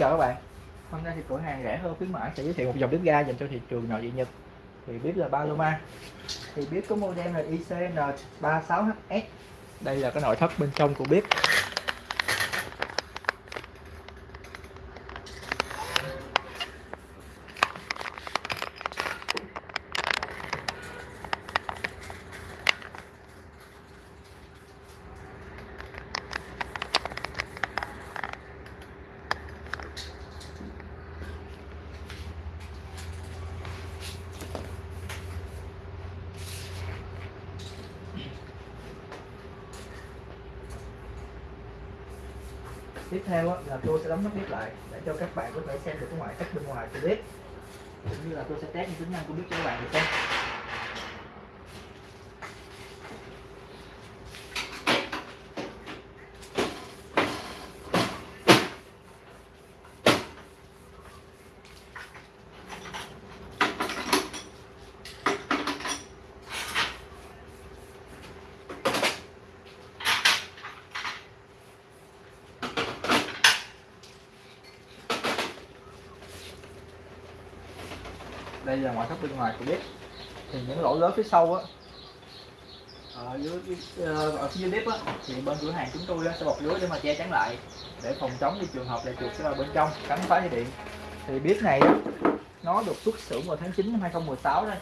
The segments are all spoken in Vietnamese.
Chào các bạn. Hôm nay thì cửa hàng rẻ hơn khuyến mãi, sẽ giới thiệu một dòng bếp ga dành cho thị trường nội địa Nhật. Thì bếp là Paloma. Thì bếp có model là ICN36HS đây là cái nội thất bên trong của bếp. Tiếp theo là tôi sẽ đóng nắp bếp lại để cho các bạn có thể xem được cái ngoại cách bên ngoài của bếp cũng như là tôi sẽ test những tính năng của bếp cho các bạn được không? Đây là ngoại thất bên ngoài của bếp thì những lỗ lớn phía sau á ở dưới ờ, ở phía dưới bếp á, thì bên cửa hàng chúng tôi sẽ bọc lưới để mà che chắn lại, để phòng chống những trường hợp là chuột sẽ vào bên trong cắn phá dây điện. Thì bếp này á, nó được xuất xưởng vào tháng 9 năm 2016 đây.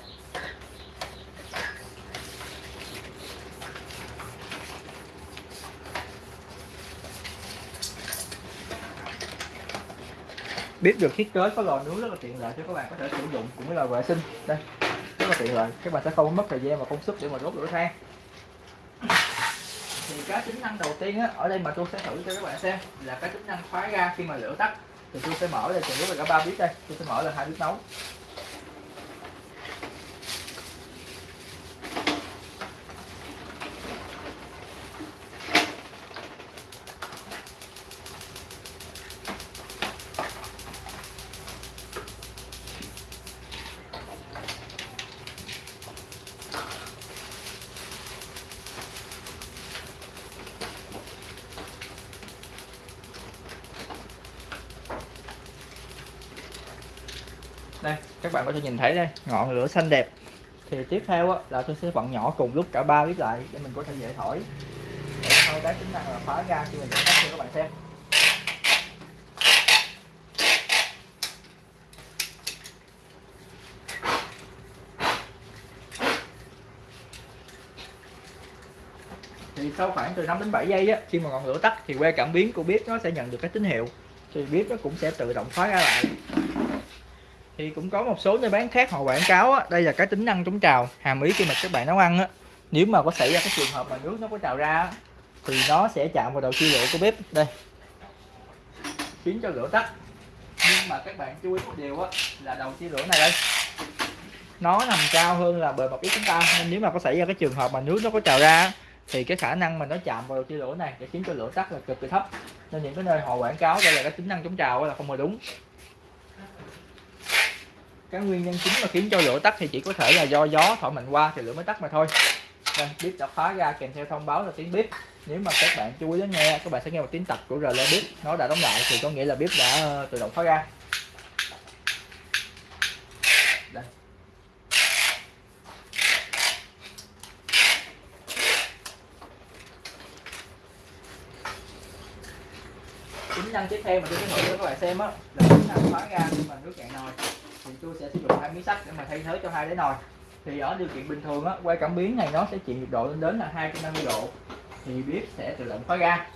Bếp được thiết kế có lò nướng rất là tiện lợi cho các bạn có thể sử dụng cũng với là vệ sinh. Đây rất là tiện lợi. Các bạn sẽ không mất thời gian và công sức để mà đốt lửa than. Thì cái tính năng đầu tiên á, ở đây mà tôi sẽ thử cho các bạn xem là cái tính năng khóa ga khi mà lửa tắt. Thì tôi sẽ mở đây cùng lúc là cả ba bếp đây. Tôi sẽ mở là hai bếp nấu đây các bạn có thể nhìn thấy đây ngọn lửa xanh đẹp. Thì tiếp theo á, là tôi sẽ vặn nhỏ cùng lúc cả ba bếp lại để mình có thể dễ thổi. Để thôi cái tính năng là phá ra khi mình tắt cho các bạn xem. Thì sau khoảng từ 5 đến 7 giây á, khi mà ngọn lửa tắt thì que cảm biến của bếp nó sẽ nhận được cái tín hiệu. Thì bếp nó cũng sẽ tự động khóa ra lại thì cũng có một số nơi bán khác họ quảng cáo á, đây là cái tính năng chống trào hàm ý khi mà các bạn nấu ăn á. Nếu mà có xảy ra cái trường hợp mà nước nó có trào ra á, thì nó sẽ chạm vào đầu chia lửa của bếp. Đây. Khiến cho lửa tắt. Nhưng mà các bạn chú ý một điều á là đầu chia lửa này đây nó nằm cao hơn là bề mặt bếp chúng ta. Nên nếu mà có xảy ra cái trường hợp mà nước nó có trào ra thì cái khả năng mà nó chạm vào đầu chia lửa này sẽ khiến cho lửa tắt là cực kỳ thấp. Nên những cái nơi họ quảng cáo đây là cái tính năng chống trào là không hề đúng cái nguyên nhân chính mà khiến cho lửa tắt thì chỉ có thể là do gió, thổi mạnh qua thì lửa mới tắt mà thôi. Đây bếp đã khóa ra, kèm theo thông báo là tiếng bếp nếu mà các bạn chú ý đến nghe, các bạn sẽ nghe một tiếng tạch của rờ bếp nó đã đóng lại thì có nghĩa là bếp đã ờ, tự động khóa ra. Đây. tính năng tiếp theo mà tôi sẽ thử cho các bạn xem á, là tính năng khóa ra khi mà nước cạn nồi thì tôi sẽ sử dụng hai miếng sắt để mà thay thế cho hai đáy nồi. Thì ở điều kiện bình thường á quay cảm biến này nó sẽ chịu nhiệt độ lên đến là 250 độ. Thì bếp sẽ tự động khóa ga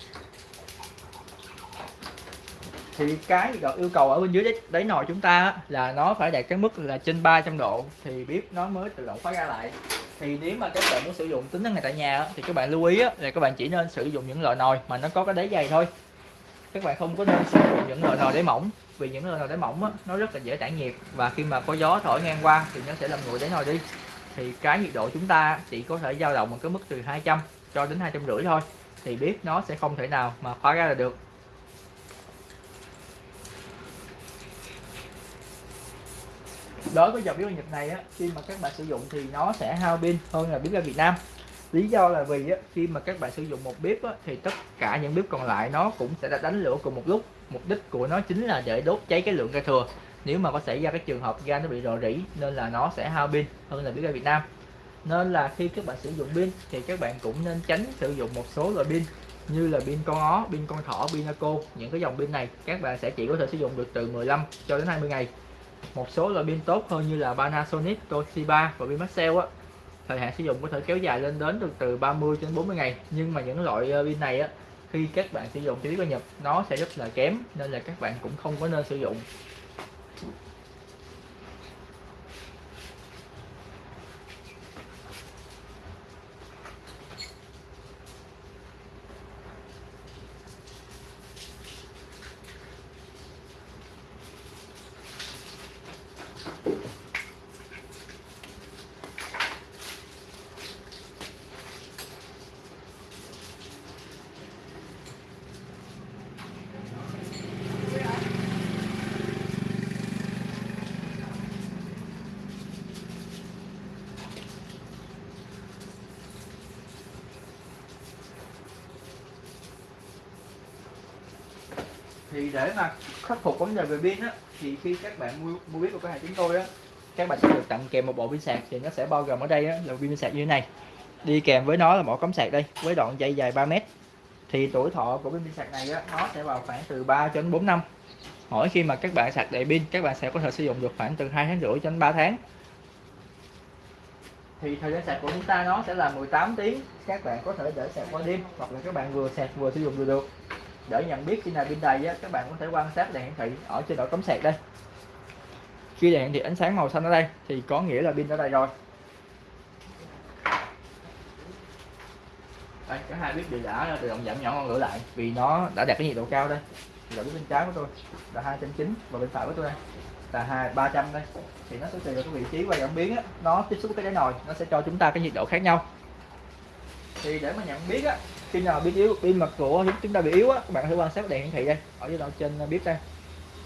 thì cái yêu cầu ở bên dưới đáy, đáy nồi chúng ta á, là nó phải đạt cái mức là trên 300 độ. Thì bếp nó mới tự động khóa ga lại. Thì nếu mà các bạn muốn sử dụng tính năng này tại nhà á, thì các bạn lưu ý á, là các bạn chỉ nên sử dụng những loại nồi mà nó có cái đáy dày thôi các bạn không có nên sử dụng những loại nồi đáy mỏng. Vì những loại nồi đáy mỏng á, nó rất là dễ tản nhiệt và khi mà có gió thổi ngang qua thì nó sẽ làm nguội đáy nồi đi. Thì cái nhiệt độ chúng ta chỉ có thể dao động một cái mức từ 200 cho đến hai trăm rưỡi thôi. Thì bếp nó sẽ không thể nào mà khóa ra là được. Đối với dòng bếp ga Nhật này á khi mà các bạn sử dụng thì nó sẽ hao pin hơn là bếp ga Việt Nam lý do là vì á, khi mà các bạn sử dụng một bếp á, thì tất cả những bếp còn lại nó cũng sẽ đánh lửa cùng một lúc. Mục đích của nó chính là để đốt cháy cái lượng ga thừa. Nếu mà có xảy ra cái trường hợp ga nó bị rò rỉ nên là nó sẽ hao pin hơn là bếp ga Việt Nam. Nên là khi các bạn sử dụng pin thì các bạn cũng nên tránh sử dụng một số loại pin như là pin con ó, pin con thỏ, pin Naco những cái dòng pin này các bạn sẽ chỉ có thể sử dụng được từ 15 cho đến 20 ngày. Một số loại pin tốt hơn như là Panasonic, Toshiba và pin Maxell á thời hạn sử dụng có thể kéo dài lên đến được từ 30 đến 40 ngày. Nhưng mà những loại ờ, pin này á, khi các bạn sử dụng thì biết nhập, nó sẽ rất là kém, nên là các bạn cũng không có nên sử dụng. Thì để mà khắc phục vấn đề về pin á thì khi các bạn mua mua biết của cửa hàng chúng tôi á các bạn sẽ được tặng kèm một bộ pin sạc. Thì nó sẽ bao gồm ở đây á, là pin sạc như thế này. Đi kèm với nó là một cắm sạc đây với đoạn dây dài 3 mét. Thì tuổi thọ của pin sạc này á, nó sẽ vào khoảng từ 3 cho đến 4 năm. Mỗi khi mà các bạn sạc đầy pin các bạn sẽ có thể sử dụng được khoảng từ 2 tháng rưỡi cho đến 3 tháng. Thì thời gian sạc của chúng ta nó sẽ là 18 tiếng. Các bạn có thể để sạc qua đêm hoặc là các bạn vừa sạc vừa sử dụng được để nhận biết khi nào pin đầy á, các bạn có thể quan sát đèn hiển thị ở trên đầu cắm sạc đây. Khi đèn hiển thị ánh sáng màu xanh ở đây thì có nghĩa là pin đã đầy rồi. Đây cả hai biết đều đã tự động giảm nhỏ ngọn lửa lại vì nó đã đạt cái nhiệt độ cao đây. Là bên trái của tôi là hai trăm chín và bên phải của tôi đây là hai ba trăm đây. Thì nó sẽ tùy vào cái vị trí và cảm biến á, nó tiếp xúc với cái đáy nồi nó sẽ cho chúng ta cái nhiệt độ khác nhau. Thì để mà nhận biết á khi nào pin yếu pin mặt của chúng ta bị yếu á các bạn hãy quan sát đèn hiển thị đây ở dưới đầu trên à, bếp đây.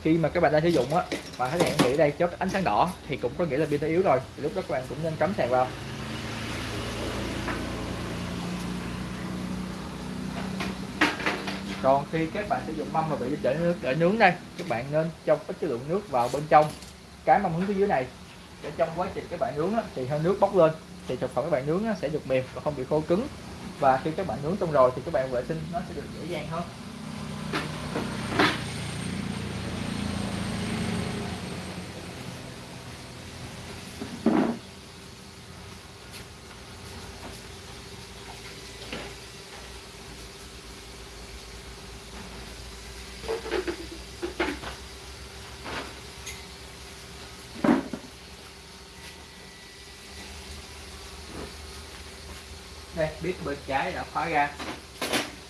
Khi mà các bạn đang sử dụng á và thấy đèn hiển thị đây chớp ánh sáng đỏ thì cũng có nghĩa là pin đã yếu rồi thì lúc đó các bạn cũng nên cắm sạc vào. Còn khi các bạn sử dụng mâm mà bị để nước để nướng đây các bạn nên cho ít cái lượng nước vào bên trong. Cái mâm hướng phía dưới này để trong quá trình các bạn nướng á, thì hơi nước bốc lên thì thực phẩm các bạn nướng á, sẽ được mềm và không bị khô cứng và khi các bạn nướng xong rồi thì các bạn vệ sinh nó sẽ được dễ dàng hơn. Bếp bên trái đã khóa ra.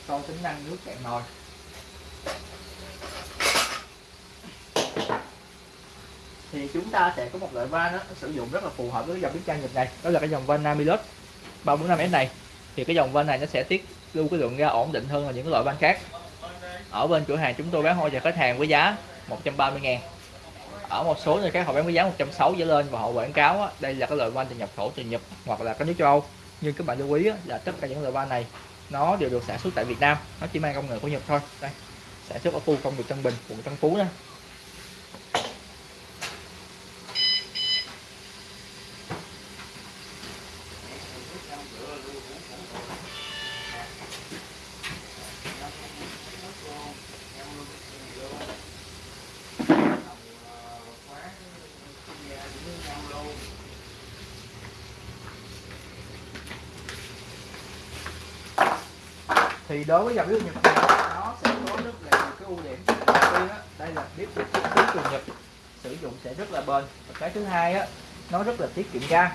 Đo tính năng nước cạn nồi. Thì chúng ta sẽ có một loại van đó, sử dụng rất là phù hợp với dòng bếp ga Nhật này. Đó là cái dòng van Namilus. 345S này. Thì cái dòng van này nó sẽ tiết lưu cái lượng ga ổn định hơn là những loại van khác. Ở bên cửa hàng chúng tôi bán hoa cho khách hàng với giá 130 ngàn. Ở một số nơi khác họ bán với giá 160 trở lên và họ quảng cáo đó, đây là cái loại van từ nhập khẩu từ Nhật hoặc là các nước châu Âu nhưng các bạn lưu ý là tất cả những loại van này, nó đều được sản xuất tại Việt Nam, nó chỉ mang công nghệ của Nhật thôi. Đây, sản xuất ở khu công nghiệp Tân Bình, quận Tân Phú đây thì đối với dòng bếp Nhật này nó sẽ có rất là nhiều cái ưu điểm. Đầu tiên á đây là bếp được thiết kế từ Nhật sử dụng sẽ rất là bền. Và cái thứ hai á nó rất là tiết kiệm ga.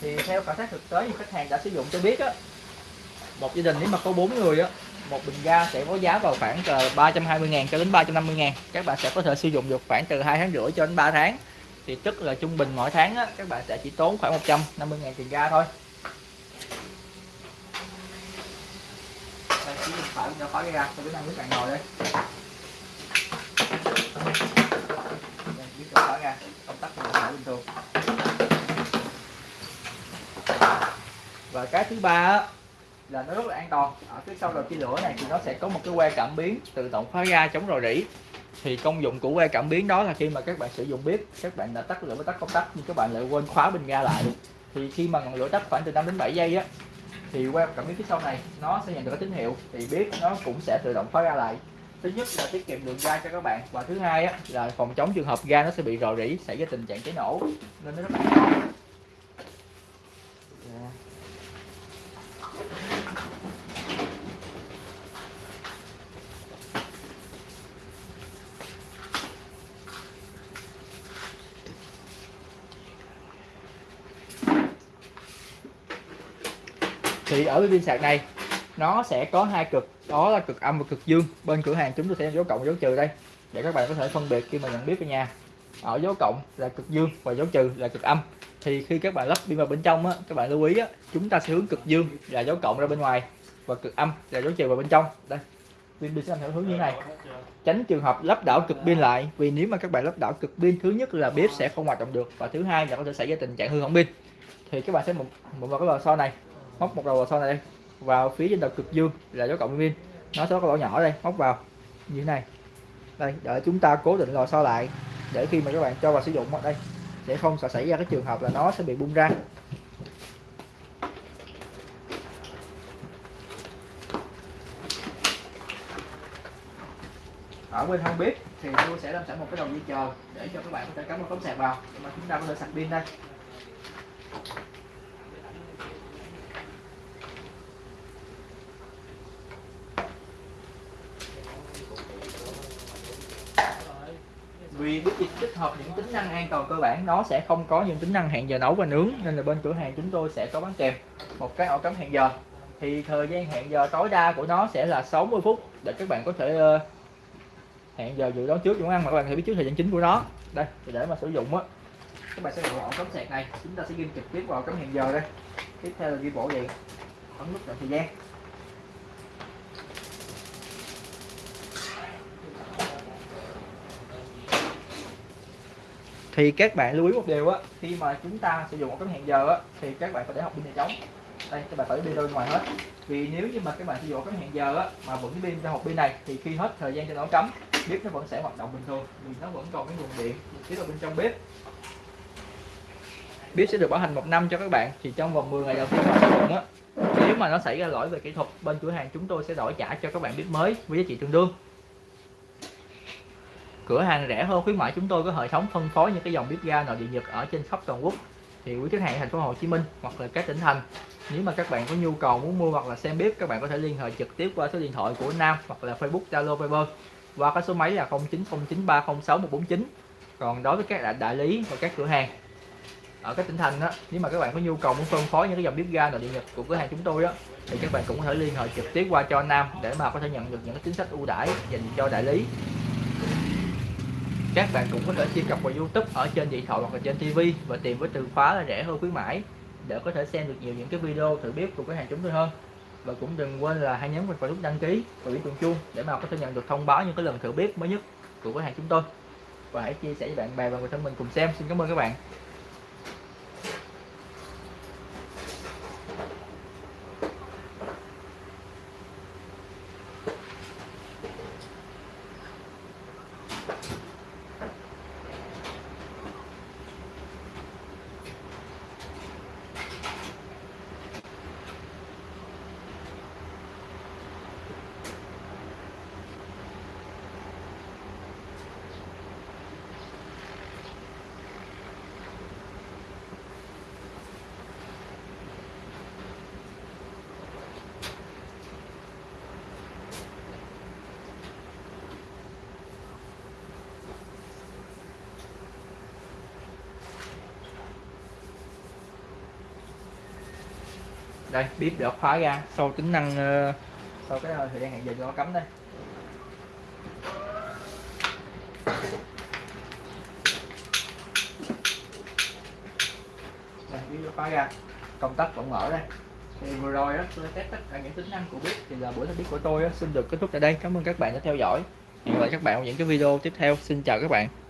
Thì theo khảo sát thực tế thì khách hàng đã sử dụng cho biết á một gia đình nếu mà có bốn người á một bình ga sẽ có giá vào khoảng từ 320 ngàn cho đến 350 ngàn. Các bạn sẽ có thể sử dụng được khoảng từ 2 tháng rưỡi cho đến 3 tháng. Thì tức là trung bình mỗi tháng á, các bạn sẽ chỉ tốn khoảng 150 ngàn tiền ga thôi. Phải cho khói ra cho cái năng nước cạn ngồi đây biết cho khói ra. Công tắc mình phải bình thường. Và cái thứ ba là nó rất là an toàn. Ở phía sau đầu chia lửa này thì nó sẽ có một cái que cảm biến tự động khóa ga chống rò rỉ. Thì công dụng của que cảm biến đó là khi mà các bạn sử dụng bếp, các bạn đã tắt lửa với tắt công tắc, nhưng các bạn lại quên khóa bình ga lại. Thì khi mà ngọn lửa tắt khoảng từ 5 đến 7 giây á thì qua cảm biến phía sau này nó sẽ nhận được cái tín hiệu thì biết nó cũng sẽ tự động khóa ra lại. Thứ nhất là tiết kiệm lượng ga cho các bạn và thứ hai á, là phòng chống trường hợp ga nó sẽ bị rò rỉ xảy ra tình trạng cháy nổ. Nên nó rất là ở cái pin sạc này nó sẽ có hai cực đó là cực âm và cực dương. Bên cửa hàng chúng tôi sẽ dấu cộng dấu trừ đây để các bạn có thể phân biệt khi mà nhận biết ở nhà. Ở dấu cộng là cực dương và dấu trừ là cực âm. Thì khi các bạn lắp pin vào bên trong á, các bạn lưu ý á, chúng ta sẽ hướng cực dương là dấu cộng ra bên ngoài và cực âm là dấu trừ vào bên trong. Đây pin pin sẽ theo hướng như này. Tránh trường hợp lắp đảo cực pin lại vì nếu mà các bạn lắp đảo cực pin thứ nhất là bếp sẽ không hoạt động được và thứ hai là có thể xảy ra tình trạng hư hỏng pin. Thì các bạn sẽ một một vào cái lò xo này móc một đầu lò xo này đây. Vào phía trên đầu cực dương là dấu cộng pin nó sẽ có lỗ nhỏ đây, móc vào. Như thế này. Đây để chúng ta cố định lò xo lại. Để khi mà các bạn cho vào sử dụng ở đây, sẽ không sợ xảy ra cái trường hợp là nó sẽ bị bung ra. Ở bên hông bếp thì tôi sẽ làm sẵn một cái đầu dây chờ để cho các bạn có thể cắm một tấm sạc vào. Để mà chúng ta có thể sạc pin đây. Vì bếp dịch tích hợp những tính năng an toàn cơ bản, nó sẽ không có những tính năng hẹn giờ nấu và nướng, nên là bên cửa hàng chúng tôi sẽ có bán kèm, một cái ổ cắm hẹn giờ. Thì thời gian hẹn giờ tối đa của nó sẽ là 60 phút, để các bạn có thể ờ, hẹn giờ dự đoán trước những ăn mà các bạn thể biết trước thời gian chính của nó. Đây để mà sử dụng á, các bạn sẽ gọi ổ cắm sạc này, chúng ta sẽ ghi trực tiếp vào cắm hẹn giờ đây. Tiếp theo là ghi bộ điện, ấn nút chọn thời gian. Thì các bạn lưu ý một điều á, khi mà chúng ta sử dụng một cái hẹn giờ á, thì các bạn phải để học pin này trống đây, các bạn phải đi ra ngoài hết. Vì nếu như mà các bạn sử dụng cái hẹn giờ á, mà vẫn pin ra hộp pin này, thì khi hết thời gian cho nó cắm, bếp nó vẫn sẽ hoạt động bình thường, vì nó vẫn còn cái nguồn điện tiếp ở bên trong bếp. Bếp sẽ được bảo hành một năm cho các bạn, thì trong vòng 10 ngày đầu tiên sử dụng á, nếu mà nó xảy ra lỗi về kỹ thuật, bên cửa hàng chúng tôi sẽ đổi trả cho các bạn bếp mới với giá trị tương đương cửa hàng rẻ hơn khuyến mãi chúng tôi có hệ thống phân phối những cái dòng bếp ga nội địa nhật ở trên khắp toàn quốc. Thì quý khách hàng thành phố Hồ Chí Minh hoặc là các tỉnh thành nếu mà các bạn có nhu cầu muốn mua hoặc là xem bếp các bạn có thể liên hệ trực tiếp qua số điện thoại của Nam hoặc là Facebook Zalo Viber qua cái số máy là 0909306149 còn đối với các đại, đại lý và các cửa hàng ở các tỉnh thành đó nếu mà các bạn có nhu cầu muốn phân phối những cái dòng bếp ga nội địa nhật của cửa hàng chúng tôi đó thì các bạn cũng có thể liên hệ trực tiếp qua cho Nam để mà có thể nhận được những cái chính sách ưu đãi dành cho đại lý các bạn cũng có thể truy cập vào YouTube ở trên điện thoại hoặc là trên TV và tìm với từ khóa là rẻ hơn khuyến mãi, để có thể xem được nhiều những cái video thử bếp của cửa hàng chúng tôi hơn. Và cũng đừng quên là hãy nhấn vào nút đăng ký và biểu tượng chuông để mà có thể nhận được thông báo những cái lần thử bếp mới nhất của cửa hàng chúng tôi. Và hãy chia sẻ với bạn bè và người thân mình cùng xem. Xin cảm ơn các bạn. Đây bếp đã khóa ra. Sau tính năng uh, sau cái ờ, thời gian hẹn giờ cho nó cắm đây. Đây bếp đã khóa ra. Công tắc vẫn mở đây. Thì vừa rồi đó tôi test tất cả những tính năng của bếp thì là buổi test của tôi đó, xin được kết thúc tại đây. Cảm ơn các bạn đã theo dõi. Hẹn gặp lại các bạn ở những cái video tiếp theo. Xin chào các bạn.